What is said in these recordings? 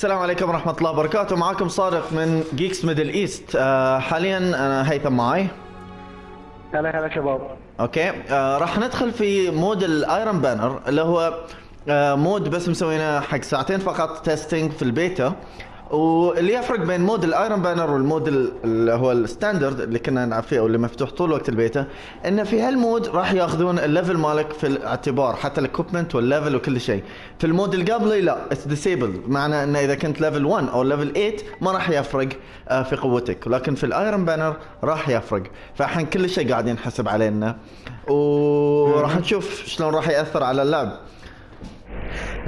السلام عليكم ورحمة الله وبركاته. معاكم صادق من جيكس ميدل ايست آه حاليا أنا هيثم معاي. هلا هلا شباب. أوكي. آه راح ندخل في مود الايرون بانر اللي هو آه مود بس مسويناه حق ساعتين فقط تيستينج في البيتا. واللي يفرق بين مود الايرون بانر والمود ال- اللي هو الستاندرد اللي كنا نلعب فيه أو اللي مفتوح طول وقت البيتا انه في هالمود راح ياخذون الليفل مالك في الاعتبار حتى الاكوبمنت والليفل وكل شيء. في المود اللي قبله لا اتس ديسيبل معنى انه إذا كنت ليفل 1 أو ليفل 8 ما راح يفرق آه، في قوتك. لكن في الايرون بانر راح يفرق. فالحين كل شيء قاعد ينحسب علينا. وراح نشوف شلون راح يأثر على اللعب.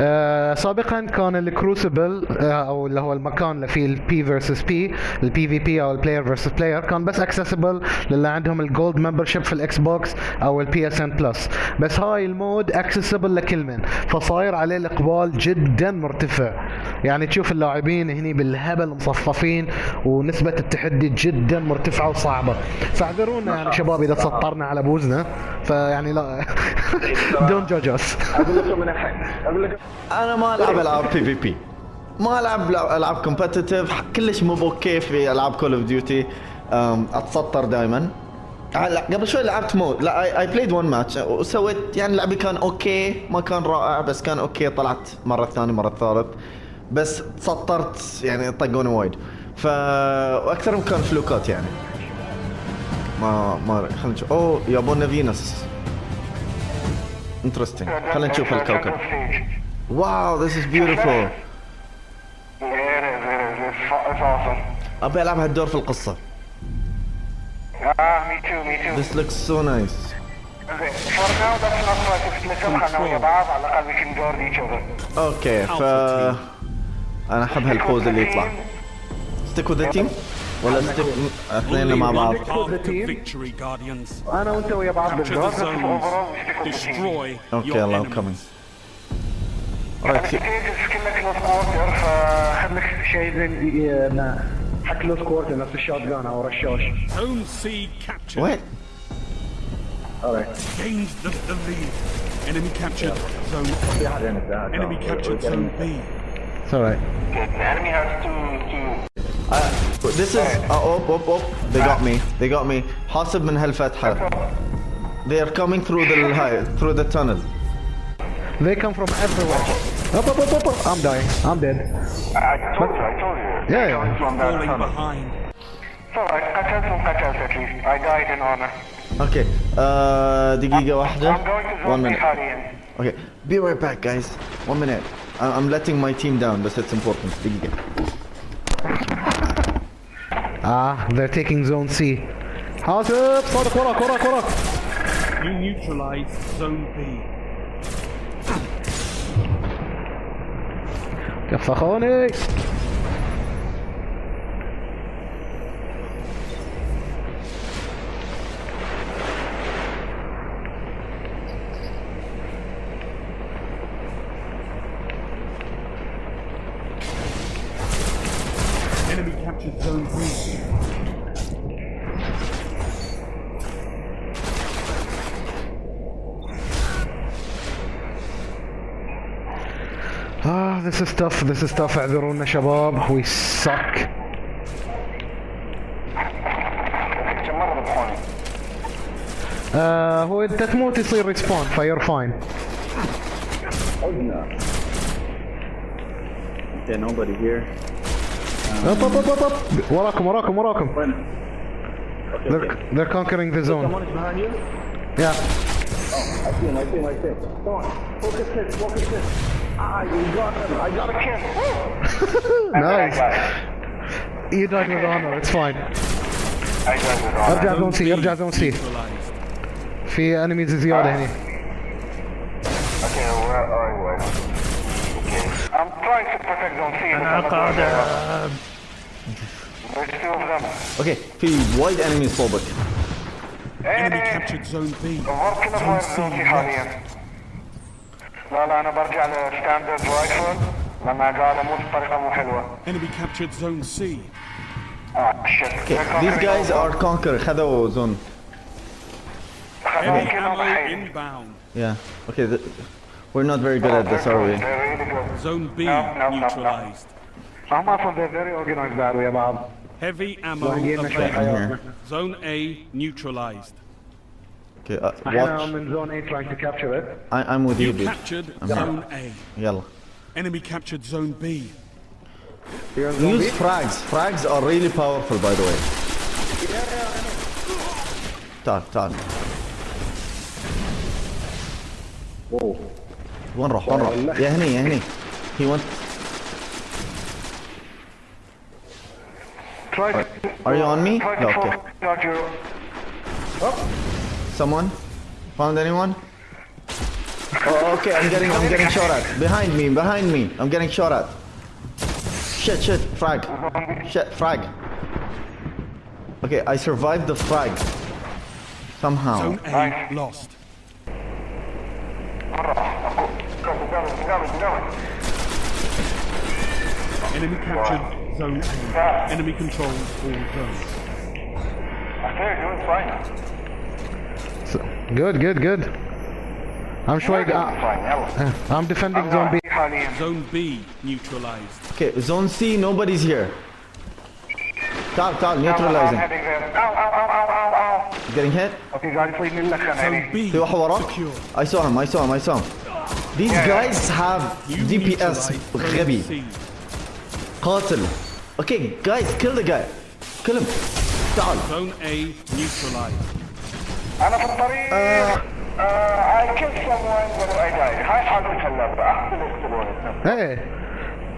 آه سابقا كان الكروسبل آه أو اللي هو المكان اللي فيه البي فيرسس بي البي في بي أو البلاير فيرسس بلاير كان بس اكسسبل للي عندهم الجولد ممبرشيب في الاكس بوكس أو البي اس ان بلس بس هاي المود اكسسبل لكل من. فصاير عليه الإقبال جدا مرتفع. يعني تشوف اللاعبين هني بالهبل مصففين ونسبة التحدي جدا مرتفعة وصعبة. فاعذرونا يعني شباب إذا سطرنا على بوزنا. فيعني لا. دونت جوج اس أقول لكم من الحين أقول لكم أنا ما ألعب العاب بي في بي ما ألعب لع- ألعاب كومبتتف كلش مو أوكي في ألعاب كول اوف ديوتي أتسطر دائما قبل شوي لعبت مود لا اي بلايد ون ماتش وسويت يعني لعبي كان أوكي ما كان رائع بس كان أوكي طلعت مرة ثانية مرة ثالث. بس تسطرت يعني طقوني وايد. ف وأكثرهم كان فلوكات يعني. ما ما خلينا نشوف. اوه يابونا فينوس انترستنج خلينا نشوف الكوكب. واو ذيس از بيوتيفول أبي ألعب هالدور في القصة. آه مي تو مي تو ذيس لوكس سو نايس أوكي ف أنا أحب هالبوز اللي يطلع. ستيك وذ ذا تيم ولا ستيك اثنين مع بعض Path to victory, Guardians. انا وانت ويا بعض Capture the بالجوز zones. Destroy اوكي your الله enemies. كومينج رايت تيجي كلك كلوز كوارتر فخذ لك شيء زين حق كلوز كوارتر نفس الشوت جان او رشاش Zone C captured. وين Gained the, the lead. Enemy captured zone A. Enemy captured zone B. alright The enemy has two, two. This is oh, oh, oh, oh. They got me. They got me. حاسب من هالفتحة. They are coming through the high, through the tunnel. they come from everywhere up, up, up, up, up. I'm dying I'm dead I told you, I told you. Yeah, yeah. From that Falling tunnel. behind. It's alright, قتلتهم قتلت at least. I died in honor. Okay. Uh, دقيقة واحدة. I'm going to One zone B minute. حاليا. Okay. Be right back, guys. One minute. I- I'm letting my team down, but it's important. دقيقة. ah they're taking zone C حاسب صادق وراك وراك وراك You neutralize zone B. كفخوني Enemy captured zone B. ah this is tough this is tough اعذرونا شباب we suck كم مرة ذبحوني. آه هو انت تموت يصير ريسبون فيور فاين Okay, nobody here. Up up up up up وراكم وراكم وراكم they're, they're conquering the zone Someone is behind you? yeah I see him, I see him, I see him. Come on, focus hit, focus hit. Ah, you got him, I got a kill. nice you died with honor it's fine I died with honor. ارجع زون سي ارجع زون سي Neutralized. في انميز زياده هنا Okay, where are you? Okay. I'm trying to protect zone C. قاعد There's two of them. Okay. في وايد enemies فوقك. Enemy ايه captured zone B. وركنا Zone فوق C زون سي lost. حاليا. لا لا انا برجع لستاندرد رايفل لان قاعد اموت بطريقه مو حلوه. Enemy captured zone C. اه شت. Okay. These guys are conquer. خذوا zone. خلوهم Heavy كلهم ammo الحين. inbound. Yeah. Okay. th- we're not very good at this, are we? They're really good. Zone B No, no, no, no. neutralized. هم اصلا they're very organized بعد ويا بعض Heavy ammo واقعين شوي available. حياتنا Zone A neutralized. Okay, uh, احنا watch. من زون 8 trying to capture it I, I'm with you, You dude. captured Zone A. يلا. Enemy captured Zone B. You're in zone Use B? frags. Frags are really powerful, by the way. تعال تعال. أوه. وين راح وين راح؟ يا هني يا هني. He went. try to Are you on me? try No, okay. focus on your Someone? Found anyone? Oh, okay. I'm getting. I'm getting shot at. Behind me. Behind me. I'm getting shot at. Shit. Shit. Frag. Shit. Frag. Okay. I survived the frag. Somehow. Zone A lost. Enemy captured Zone A. Enemy controls all zones. Okay, doing fine. So, good, good, good. I'm شوي fine يلا I'm defending zone B. حاليا Zone B neutralized. Okay. Zone C. Nobody's here. تعال تعال. I'm Neutralizing. heading there. Ow, ow, ow, ow, ow, ow. Getting hit. Okay, قاعد يصير من لخن Zone هني. B في واحد وراه. secure. I saw him. I saw him. I saw him. These Yeah. guys have You DPS neutralized Zone غبي. Qatil. Okay, guys, kill the guy. Kill him. Down. Zone A neutralized. Uh, uh, I killed someone, but I died. Hey,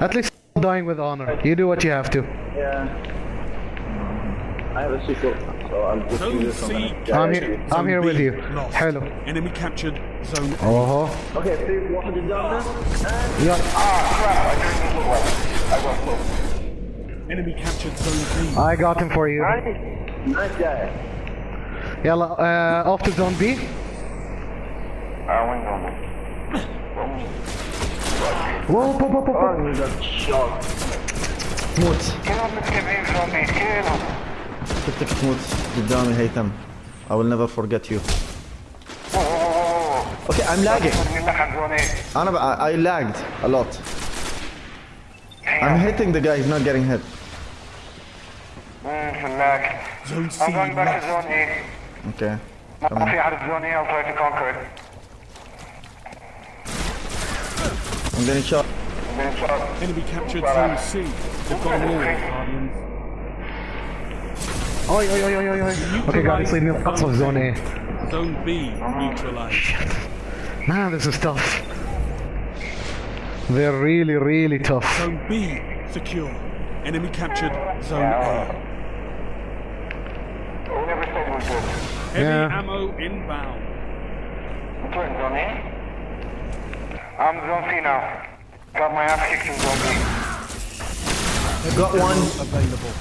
at least dying with honor. You do what you have to. Yeah. I have a secret, so I'll just zone do this I'm here, I'm here B with you. Lost. Hello. Enemy captured zone Uh -huh. Okay, please walk the down there. Ah, crap, I didn't look right. I got low. Enemy captured Zone B. I got him for you. Nice. Nice guy. يلا uh, off to zone B. Ah, وين قوموا؟ Whoa, whoa, whoa, whoa, whoa. Oh, he got shot. موت. كلهم متجمعين زومبي كلهم. شفتك تموت قدامي هيثم. I will never forget you. Okay, I'm lagging. من لخن زون ايه. أنا ب- I, I lagged a lot. I'm hitting the guy, he's not getting hit. Zone C, I'm going back to zone E. Okay. Come on. out of zone E, I'll try to conquer it. I'm getting shot. I'm getting shot. Enemy captured zone C. They've gone all Guardians. Oi, oi, oi, oi, oi. Okay, guys, leave me out of zone A. Zone B neutralized. Man, this is tough. They're really, really tough. Zone B secure. Enemy captured Zone A. Heavy yeah. ammo inbound. Turn Zone I'm Zone C now. Got my ass kicked in Zone B. I've got one available.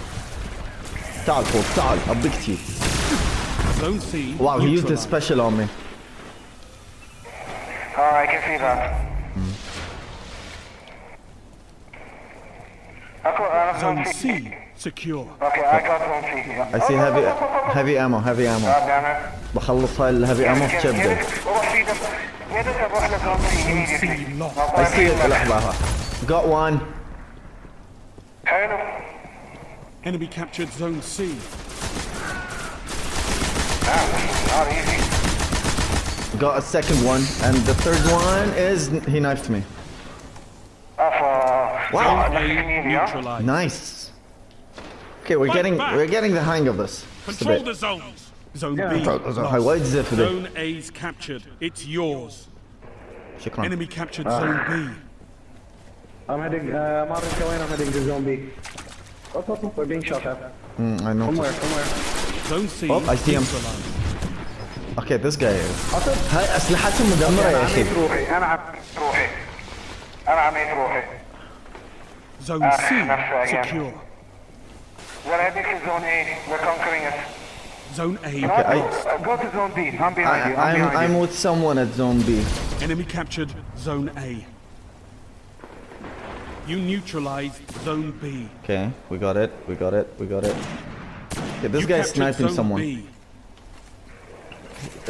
A tal, objective. Zone C. Wow, he used a special on me. Oh, I can see that. Mm. Zone zone C. C secure. Okay, I got zone C. I see heavy heavy ammo heavy ammo. God damn it. بخلص هاي الهيفي ammo في شبدة. روح في دم. يا دوب اروح لزون C Zone C immediately. lost. I see it لحظة. Got one. حلو. Enemy captured Zone C. Ah, this is not easy. Got a second one. And the third one is he knifed me. neutralized. Nice. Okay, we're getting we're getting the hang of this. Just a Control bit. the zones. Zone B هاي lost. وايد زفرة. Zone A's captured. It's yours. شكرا. Enemy captured Zone B. I'm heading, uh, Marvin Cohen, I'm heading to zone B. What's up? We're being shot at. Mm, I know. Somewhere, somewhere. Zone C Oh, I see him. neutralized. Okay, this guy is. هاي أسلحتهم مدمرة يا انا أخي. عميت روحي انا عميت روحي انا عميت روحي Zone C, secure. Zone A. We're conquering it. Zone A. Okay, I, uh, go to Zone B. I'm behind I, you. I'm, I'm, I'm you. with someone at zone B. Enemy captured zone A. You neutralized zone B. Okay, we got it. We got it. We got it. Okay, this you guy's sniping someone. B.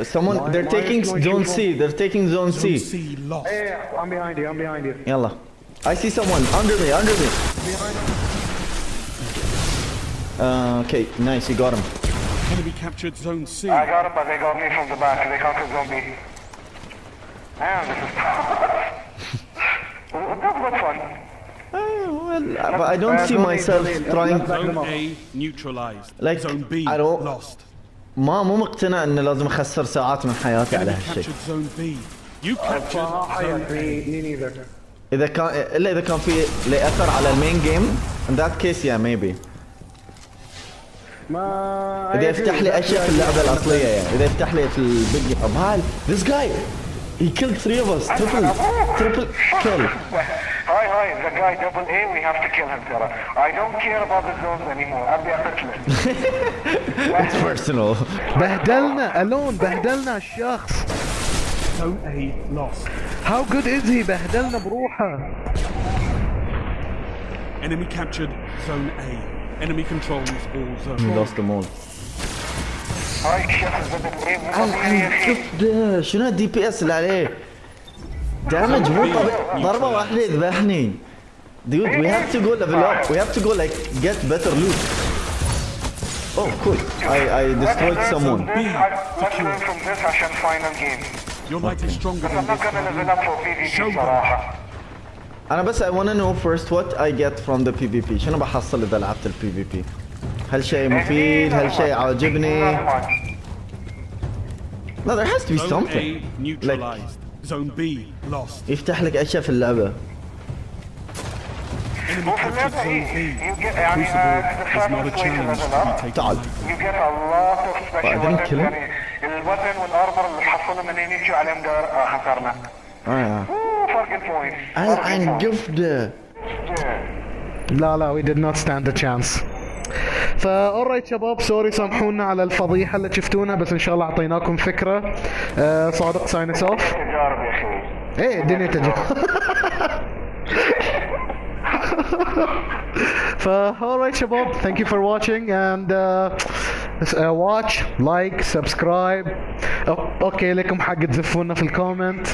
Someone, why, they're why taking zone C. They're taking zone, zone C. C lost. Yeah, yeah, I'm behind you. I'm behind you. Yalla. I see someone under me, under me. Uh, okay, nice, you got him. Enemy captured Zone C. I got him, but they got me from the back. They conquered zombie. Man, this is That was fun. Uh, well, uh, but I don't see myself trying. Zone A neutralized. Like, Zone B I don't- lost. ما مو مقتنع ان لازم اخسر ساعات من حياتي على هالشيء. captured Zone B. You captured Zone يعني neither. إذا كان إلا إذا كان في لي اثر على المين جيم ان ذات كيس يا ميبي ما إذا يفتح لي أشياء في اللعبة الأصلية يعني. إذا يفتح لي في البيج جيم هاي ذيس جاي هي كيل 3 اوف اس تربل تربل كيل هاي هاي ذا جاي دبل اي وي هاف تو كيل هيم ترى اي دونت كير اباوت ذا زونز اني مور ابي اقتله اتس بيرسونال بهدلنا الون بهدلنا الشخص. Zone A lost. هاو جود از هي بهدلنا بروحه Enemy captured Zone A. Enemy controls all we zones. lost them all هاي الشخص double A مو طبيعي يا أخي. شوف ده شنو الدي بي اس اللي عليه دامج مو طبيعي ضربه واحده يذبحني Dude, we have to go level up. We have to go like get better loot. Oh, cool. I I destroyed someone. This, I, let's learn from this عشان final game. أنا بس اي ونا نو فيرست وات اي جيت فروم ذا بي بي بي شنو بحصل إذا لعبت البي بي بي هل شيء مفيد؟ هل شيء عاجبني؟ لا there has to be something. like زون B lost. يفتح لك اشياء في اللعبة. تعال I didn't. عليهم دور آه، خسرنا. آه. آه، لا لا وي ديد نوت ستاند ا تشانس فاورايت شباب سوري سامحونا على الفضيحة اللي شفتونا بس إن شاء الله أعطيناكم فكرة. آه صادق ساينس اوف تجارب يا أخي. إيه الدنيا تجارب. فاورايت شباب ثانك يو فور واتشينج اند واتش لايك سبسكرايب أوكي لكم حق تزفونا في الكومنت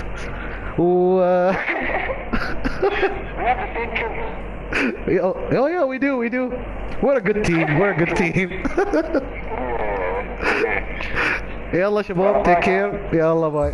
و uh, oh, oh yeah we do we do we're a good team we're a good team يلا شباب take care يلا باي